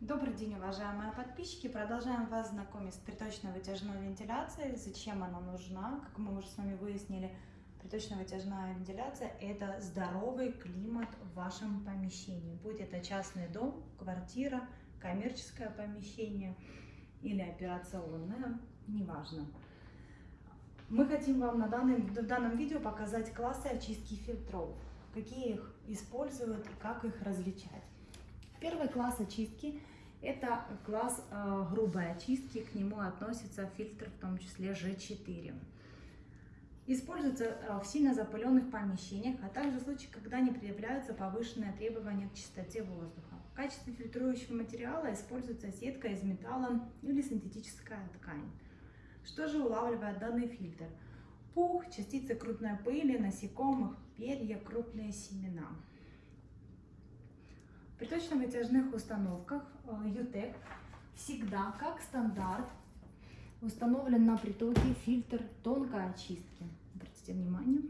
Добрый день, уважаемые подписчики! Продолжаем вас знакомить с приточно-вытяжной вентиляцией. Зачем она нужна? Как мы уже с вами выяснили, приточно-вытяжная вентиляция – это здоровый климат в вашем помещении. Будь это частный дом, квартира, коммерческое помещение или операционное, неважно. Мы хотим вам на данном, в данном видео показать классы очистки фильтров, какие их используют и как их различать. Первый класс очистки – это класс э, грубой очистки, к нему относится фильтр, в том числе G4. Используется э, в сильно запыленных помещениях, а также в случаях, когда не предъявляются повышенные требования к чистоте воздуха. В качестве фильтрующего материала используется сетка из металла или синтетическая ткань. Что же улавливает данный фильтр? Пух, частицы крупной пыли, насекомых, перья, крупные семена. При точно-вытяжных установках UTEC всегда, как стандарт, установлен на притоке фильтр тонкой очистки. Обратите внимание.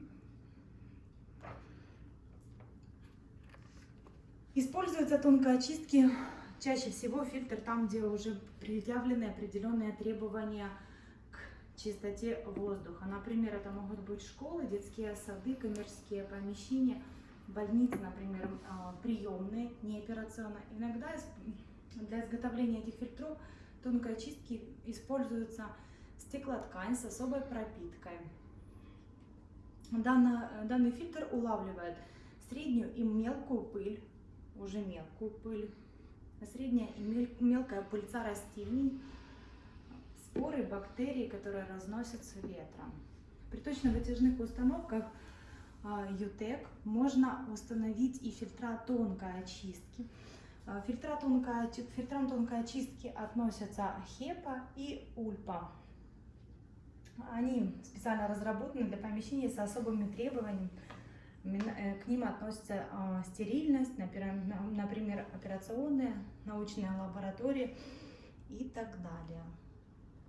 Используется тонкой очистки чаще всего фильтр там, где уже предъявлены определенные требования к чистоте воздуха. Например, это могут быть школы, детские сады, коммерческие помещения – больницы, например, приемные, не операционные. Иногда для изготовления этих фильтров тонкой очистки используется стеклоткань с особой пропиткой. Данный, данный фильтр улавливает среднюю и мелкую пыль, уже мелкую пыль, средняя и мелкая пыльца растений, споры, бактерии, которые разносятся ветром. При точно-вытяжных установках А, можно установить и фильтра тонкой очистки. А, фильтра тонкой, фильтрам тонкой очистки относятся HEPA и ULPA. Они специально разработаны для помещений с особыми требованиями. Э, к ним относятся а, стерильность, например, операционные, научные лаборатории и так далее.